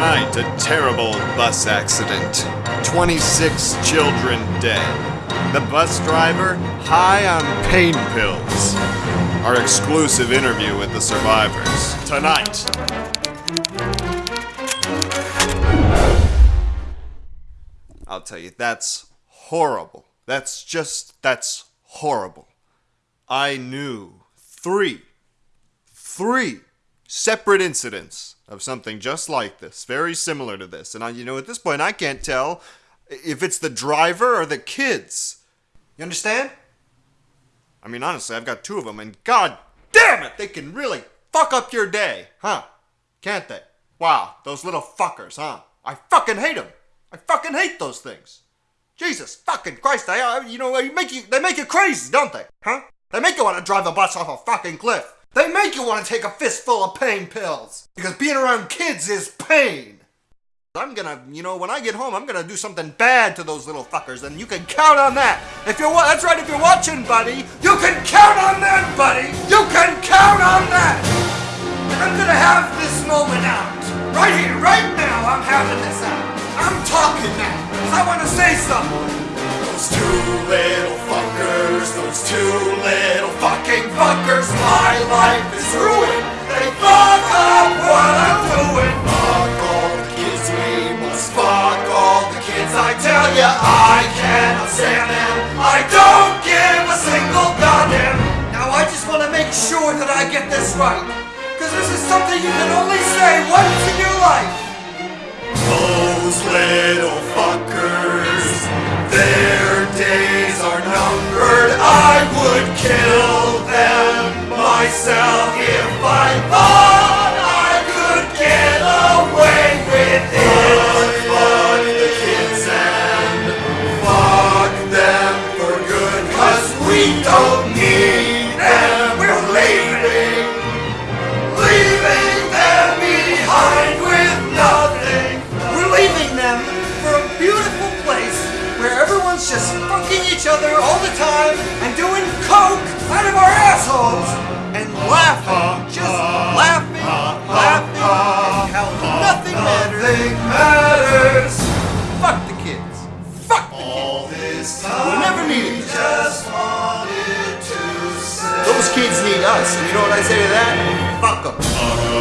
Tonight, a terrible bus accident. 26 children dead. The bus driver high on pain pills. Our exclusive interview with the survivors. Tonight. I'll tell you, that's horrible. That's just, that's horrible. I knew three, three separate incidents of something just like this, very similar to this. And I, you know, at this point, I can't tell if it's the driver or the kids. You understand? I mean, honestly, I've got two of them, and god damn it, they can really fuck up your day, huh? Can't they? Wow, those little fuckers, huh? I fucking hate them. I fucking hate those things. Jesus fucking Christ, they, uh, you know, they make you, they make you crazy, don't they? Huh? They make you want to drive the bus off a fucking cliff. They make you want to take a fistful of pain pills. Because being around kids is pain. I'm gonna, you know, when I get home, I'm gonna do something bad to those little fuckers, and you can count on that. If you're, that's right, if you're watching, buddy, you can count on that, buddy. You can count on that. I'm gonna have this moment out. Right here, right now, I'm having this out. I'm talking now, because I want to say something. Those two little fuckers, those two little fuckers, my life is ruined. They fuck up what I'm doing. Fuck all the kids, we must fuck all the kids. I tell ya, I cannot stand them. I don't give a single goddamn. Now I just want to make sure that I get this right. Because this is something you can only say once in your life. Those little fuckers, their days are numbered. I would kill myself if I thought I could get away with it. Fuck the kids and fuck them for good, cause we don't need them. We're leaving leaving them behind with nothing. We're leaving them for a beautiful place where everyone's just fucking each other all the time and doing coke out of our assholes laughing, just laughing, laughing, and how nothing matters. Nothing matters. Fuck the kids. Fuck the kids. We'll never need each other. Those kids need us, and you know what I say to that? Fuck them.